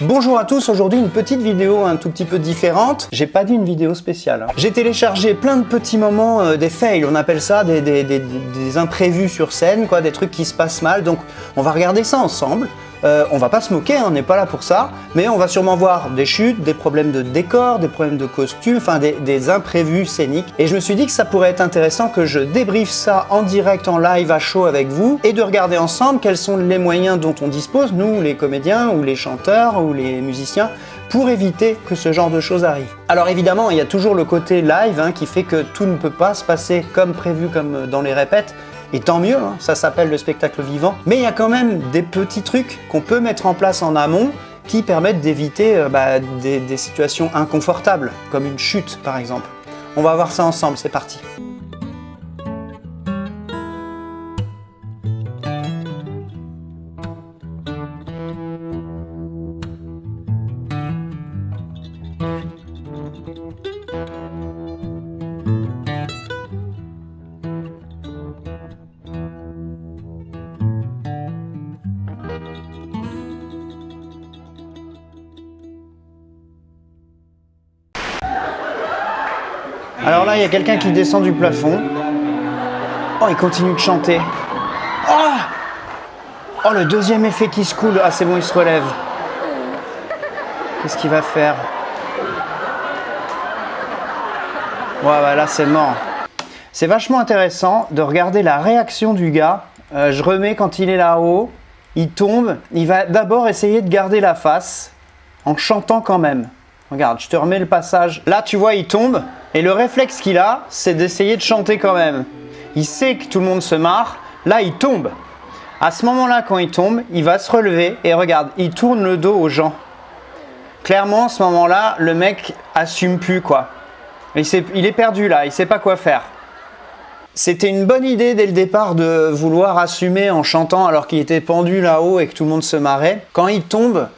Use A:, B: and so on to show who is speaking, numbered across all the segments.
A: Bonjour à tous, aujourd'hui une petite vidéo un tout petit peu différente. J'ai pas dit une vidéo spéciale. hein. J'ai téléchargé plein de petits moments, euh, des fails, on appelle ça des, des- imprévus sur scène, quoi, des trucs qui se passent mal. Donc on va regarder ça ensemble. Euh, on va pas se moquer, hein, on n'est pas là pour ça, mais on va sûrement voir des chutes, des problèmes de décor, des problèmes de costumes, enfin des, imprévus scéniques. Et je me suis dit que ça pourrait être intéressant que je débriefe ça en direct, en live, à chaud avec vous, et de regarder ensemble quels sont les moyens dont on dispose, nous, les comédiens, ou les chanteurs, ou les musiciens, pour éviter que ce genre de choses arrive. Alors évidemment, il y a toujours le côté live hein, qui fait que tout ne peut pas se passer comme prévu, comme dans les répètes, et tant mieux, hein, ça s'appelle le spectacle vivant. Mais il y a quand même des petits trucs qu'on peut mettre en place en amont qui permettent d'éviter euh, bah, des, situations inconfortables, comme une chute par exemple. On va voir ça ensemble, c'est parti. Il y a quelqu'un qui descend du plafond. Oh, il continue de chanter. Oh Oh, le deuxième effet qui se coule. Ah, c'est bon, il se relève. Qu'est-ce qu'il va faire Ouais, bah là, c'est mort. C'est vachement intéressant de regarder la réaction du gars. Euh, je remets quand il est là-haut. Il tombe. Il va d'abord essayer de garder la face en chantant quand même. Regarde, je te remets le passage. Là, tu vois, il tombe. Et le réflexe qu'il a, c'est d'essayer de chanter quand même. Il sait que tout le monde se marre. Là, il tombe. À ce moment-là, quand il tombe, il va se relever et regarde, il tourne le dos aux gens. Clairement, à ce moment-là, le mec assume plus quoi. Il, est perdu là, il sait pas quoi faire. C'était une bonne idée dès le départ de vouloir assumer en chantant alors qu'il était pendu là-haut et que tout le monde se marrait. Quand il tombe,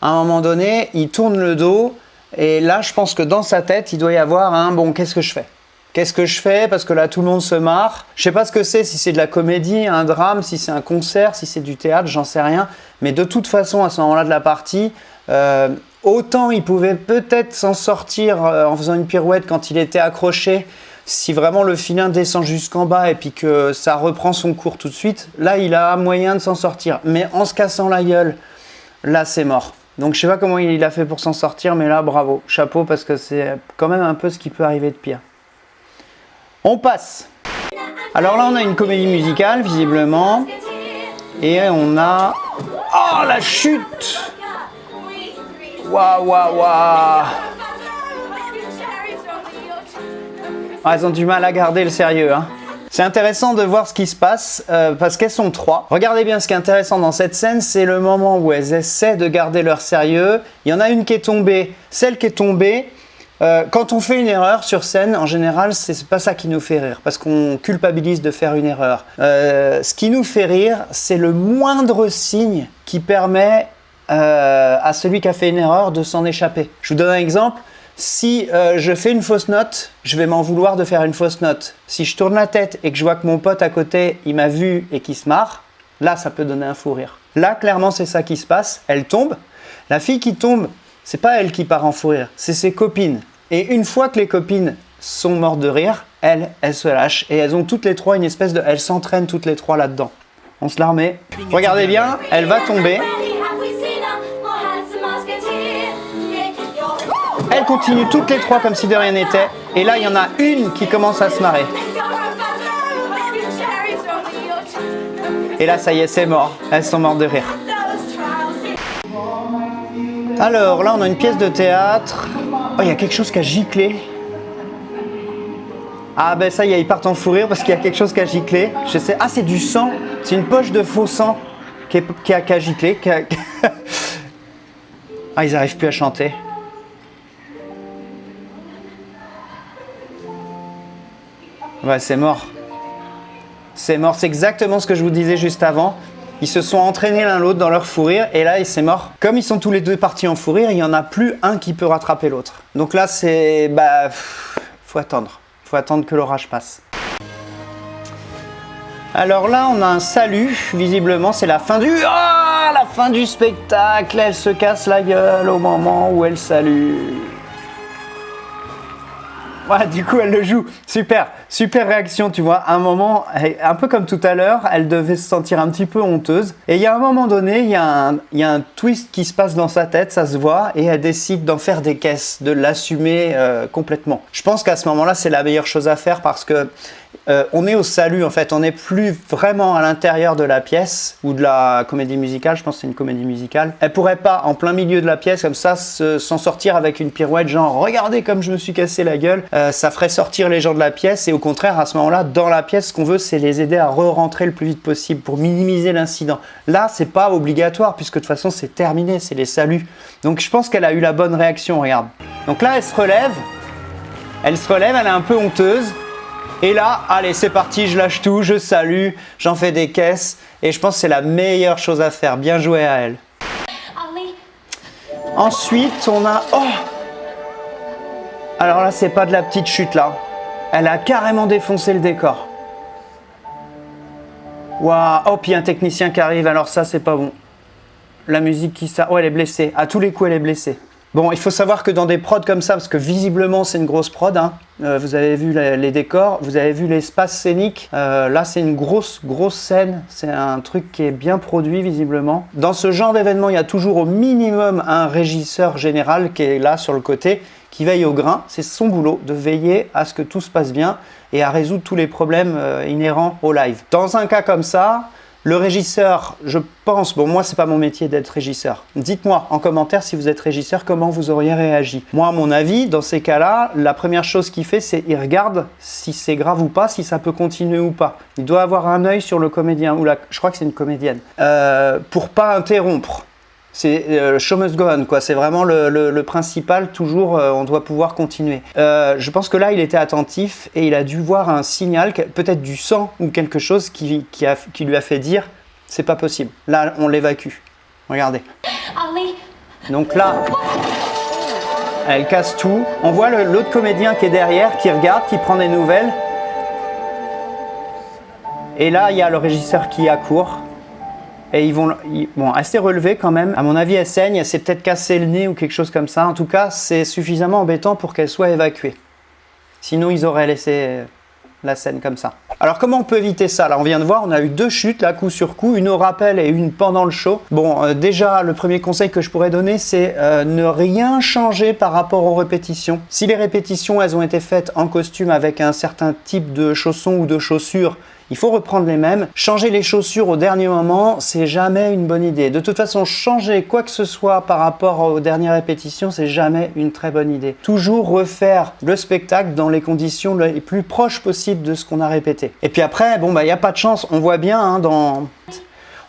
A: à un moment donné, il tourne le dos et là, je pense que dans sa tête, il doit y avoir un bon, qu'est-ce que je fais? Qu'est-ce que je fais? Parce que là, tout le monde se marre. Je sais pas ce que c'est, si c'est de la comédie, un drame, si c'est un concert, si c'est du théâtre, j'en sais rien. Mais de toute façon, à ce moment-là de la partie, euh, autant il pouvait peut-être s'en sortir euh, en faisant une pirouette quand il était accroché, si vraiment le filin descend jusqu'en bas et puis que ça reprend son cours tout de suite, là, il a moyen de s'en sortir. Mais en se cassant la gueule, là, c'est mort. Donc je sais pas comment il a fait pour s'en sortir, mais là, bravo, chapeau, parce que c'est quand même un peu ce qui peut arriver de pire. On passe. Alors là, on a une comédie musicale, visiblement. Et on a... Oh, la chute Waouh, waouh, waouh Ah, ont du mal à garder le sérieux. Hein. C'est intéressant de voir ce qui se passe euh, parce qu'elles sont trois. Regardez bien ce qui est intéressant dans cette scène, c'est le moment où elles essaient de garder leur sérieux. Il y en a une qui est tombée. Celle qui est tombée, euh, quand on fait une erreur sur scène, en général, c'est pas ça qui nous fait rire, parce qu'on culpabilise de faire une erreur. Euh, ce qui nous fait rire, c'est le moindre signe qui permet à celui qui a fait une erreur de s'en échapper. Je vous donne un exemple. Si euh, je fais une fausse note, je vais m'en vouloir de faire une fausse note. Si je tourne la tête et que je vois que mon pote à côté, il m'a vu et qu'il se marre, là, ça peut donner un fou rire. Là, clairement, c'est ça qui se passe. Elle tombe. La fille qui tombe, c'est pas elle qui part en fou rire, c'est ses copines. Et une fois que les copines sont mortes de rire, elles, elles se lâchent et elles ont toutes les trois une espèce de... Elles s'entraînent toutes les trois là-dedans. On se la remet. Regardez bien, elle va tomber. Elles continuent toutes les trois comme si de rien n'était. Et là, il y en a une qui commence à se marrer. Et là, ça y est, c'est mort. Elles sont mortes de rire. Alors, là, on a une pièce de théâtre. Oh, il y a quelque chose qui a giclé. Ah, ben ça y est, ils partent en fou rire parce qu'il y a quelque chose qui a giclé. Je sais. Ah, c'est du sang. C'est une poche de faux sang qui, a, qui a giclé. ah, ils n'arrivent plus à chanter. Ouais, c'est mort. C'est mort, c'est exactement ce que je vous disais juste avant. Ils se sont entraînés l'un l'autre dans leur fou rire et là, c'est mort. Comme ils sont tous les deux partis en fou rire, il n'y en a plus un qui peut rattraper l'autre. Donc là, c'est... Bah... Faut attendre. Faut attendre que l'orage passe. Alors là, on a un salut. Visiblement, c'est la fin du... Ah Ah, la fin du spectacle, elle se casse la gueule au moment où elle salue. Ouais, du coup, elle le joue. Super, super réaction, tu vois. À un moment, un peu comme tout à l'heure, elle devait se sentir un petit peu honteuse. Et il y a un moment donné, il y, a un, il y a un twist qui se passe dans sa tête, ça se voit, et elle décide d'en faire des caisses, de l'assumer euh, complètement. Je pense qu'à ce moment-là, c'est la meilleure chose à faire parce que euh, on est au salut en fait, on n'est plus vraiment à l'intérieur de la pièce ou de la comédie musicale, je pense que c'est une comédie musicale. Elle pourrait pas en plein milieu de la pièce comme ça s'en sortir avec une pirouette genre regardez comme je me suis cassé la gueule, euh, ça ferait sortir les gens de la pièce et au contraire à ce moment-là dans la pièce ce qu'on veut c'est les aider à re-rentrer le plus vite possible pour minimiser l'incident. Là c'est pas obligatoire puisque de toute façon c'est terminé, c'est les saluts. Donc je pense qu'elle a eu la bonne réaction, regarde. Donc là elle se relève, elle se relève, elle est un peu honteuse. Et là, allez, c'est parti, je lâche tout, je salue, j'en fais des caisses. Et je pense que c'est la meilleure chose à faire. Bien joué à elle. Ensuite, on a... Oh Alors là, c'est pas de la petite chute là. Elle a carrément défoncé le décor. Waouh Oh, puis un technicien qui arrive. Alors ça, c'est pas bon. La musique qui ça... Oh, elle est blessée. À tous les coups, elle est blessée. Bon, il faut savoir que dans des prods comme ça, parce que visiblement c'est une grosse prod, hein, euh, vous avez vu les, décors, vous avez vu l'espace scénique, euh, là c'est une grosse, grosse scène, c'est un truc qui est bien produit visiblement. Dans ce genre d'événement, il y a toujours au minimum un régisseur général qui est là sur le côté, qui veille au grain, c'est son boulot de veiller à ce que tout se passe bien et à résoudre tous les problèmes euh, inhérents au live. Dans un cas comme ça, le régisseur, je pense, bon moi c'est pas mon métier d'être régisseur. Dites-moi en commentaire si vous êtes régisseur, comment vous auriez réagi. Moi à mon avis, dans ces cas-là, la première chose qu'il fait c'est il regarde si c'est grave ou pas, si ça peut continuer ou pas. Il doit avoir un œil sur le comédien, ou la, je crois que c'est une comédienne, euh, pour pas interrompre. C'est euh, show must go on, quoi. C'est vraiment le, principal. Toujours, euh, on doit pouvoir continuer. Euh, je pense que là, il était attentif et il a dû voir un signal, peut-être du sang ou quelque chose qui, qui, lui a fait dire c'est pas possible. Là, on l'évacue. Regardez. Donc là, elle casse tout. On voit l'autre comédien qui est derrière, qui regarde, qui prend des nouvelles. Et là, il y a le régisseur qui accourt et ils vont, bon, assez relevé quand même. À mon avis, elle saigne, elle s'est peut-être cassé le nez ou quelque chose comme ça. En tout cas, c'est suffisamment embêtant pour qu'elle soit évacuée. Sinon, ils auraient laissé la scène comme ça. Alors comment on peut éviter ça? Là on vient de voir, on a eu deux chutes là coup sur coup, une au rappel et une pendant le show. Bon euh, déjà le premier conseil que je pourrais donner c'est euh, ne rien changer par rapport aux répétitions. Si les répétitions elles ont été faites en costume avec un certain type de chaussons ou de chaussures il faut reprendre les mêmes. Changer les chaussures au dernier moment, c'est jamais une bonne idée. De toute façon, changer quoi que ce soit par rapport aux dernières répétitions, c'est jamais une très bonne idée. Toujours refaire le spectacle dans les conditions les plus proches possibles de ce qu'on a répété. Et puis après, bon, bah, il n'y a pas de chance. On voit bien hein, dans...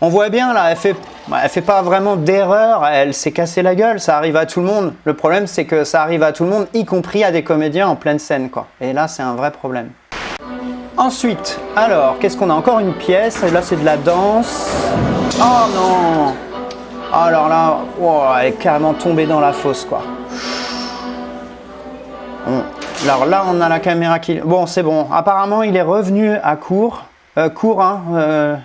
A: On voit bien là, elle fait, bah, elle fait pas vraiment d'erreur, elle s'est cassé la gueule, ça arrive à tout le monde. Le problème c'est que ça arrive à tout le monde, y compris à des comédiens en pleine scène quoi. Et là c'est un vrai problème. Ensuite, alors, qu'est-ce qu'on a Encore une pièce? Là, c'est de la danse. Oh non Alors là, elle est carrément tombée dans la fosse, quoi. Alors là, on a la caméra qui... Bon, c'est bon. Apparemment, il est revenu à court. Euh, court, hein. Euh,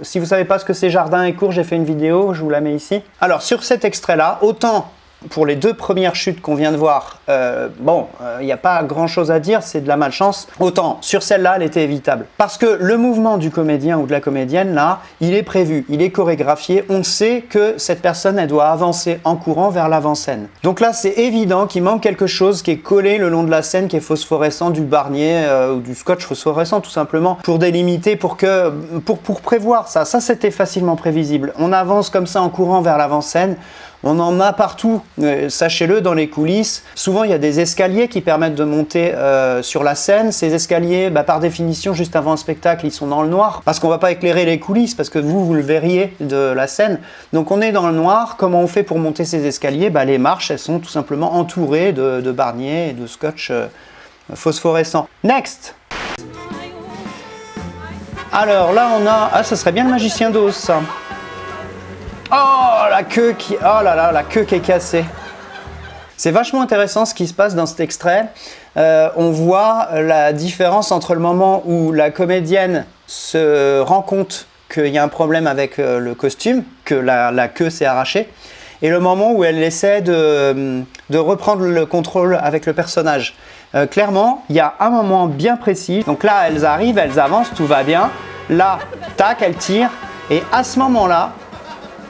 A: si vous savez pas ce que c'est jardin et court, j'ai fait une vidéo, je vous la mets ici. Alors, sur cet extrait-là, autant pour les deux premières chutes qu'on vient de voir, euh, bon, il euh, n'y a pas grand chose à dire, c'est de la malchance. Autant, sur celle-là, elle était évitable. Parce que le mouvement du comédien ou de la comédienne, là, il est prévu, il est chorégraphié. On sait que cette personne, elle doit avancer en courant vers l'avant-scène. Donc là, c'est évident qu'il manque quelque chose qui est collé le long de la scène, qui est phosphorescent, du barnier euh, ou du scotch phosphorescent, tout simplement, pour délimiter, pour, que, pour, pour prévoir ça. Ça, c'était facilement prévisible. On avance comme ça en courant vers l'avant-scène. On en a partout, euh, sachez-le, dans les coulisses. Souvent, il y a des escaliers qui permettent de monter euh, sur la scène. Ces escaliers, bah, par définition, juste avant un spectacle, ils sont dans le noir parce qu'on va pas éclairer les coulisses parce que vous, vous le verriez de la scène. Donc on est dans le noir. Comment on fait pour monter ces escaliers? Bah, Les marches, elles sont tout simplement entourées de, de barniers et de scotch euh, phosphorescent. Next alors là, on a... Ah, ça serait bien le magicien d'os, ça. Oh, la queue qui... Oh là là, la queue qui est cassée. C'est vachement intéressant ce qui se passe dans cet extrait. Euh, on voit la différence entre le moment où la comédienne se rend compte qu'il y a un problème avec euh, le costume, que la, queue s'est arrachée, et le moment où elle essaie de, reprendre le contrôle avec le personnage. Euh, clairement, il y a un moment bien précis. Donc là, elles arrivent, elles avancent, tout va bien. Là, tac, elles tirent. Et à ce moment-là,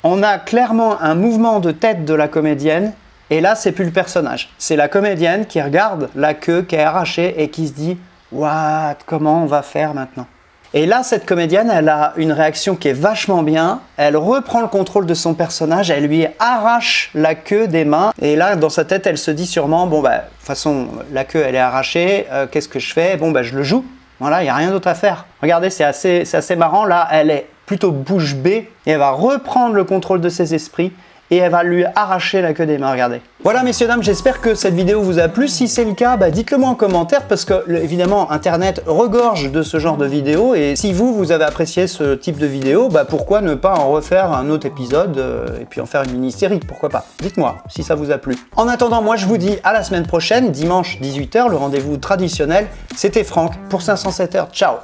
A: on a clairement un mouvement de tête de la comédienne et là, c'est plus le personnage. C'est la comédienne qui regarde la queue qui est arrachée et qui se dit « What? Comment on va faire maintenant ?» Et là, cette comédienne, elle a une réaction qui est vachement bien. Elle reprend le contrôle de son personnage, elle lui arrache la queue des mains. Et là, dans sa tête, elle se dit sûrement « Bon, bah, de toute façon, la queue, elle est arrachée. Euh, qu'est-ce que je fais? Bon, bah, je le joue. Voilà, il n'y a rien d'autre à faire. Regardez, c'est assez, assez marrant. Là, elle est plutôt bouche bée et elle va reprendre le contrôle de ses esprits et elle va lui arracher la queue des mains, regardez. Voilà messieurs dames, j'espère que cette vidéo vous a plu. Si c'est le cas, bah, dites-le moi en commentaire parce que évidemment internet regorge de ce genre de vidéos et si vous, vous avez apprécié ce type de vidéo, bah, pourquoi ne pas en refaire un autre épisode euh, et puis en faire une mini-série, pourquoi pas Dites-moi si ça vous a plu. En attendant, moi je vous dis à la semaine prochaine, dimanche 18h, le rendez-vous traditionnel. C'était Franck pour 507 heures, ciao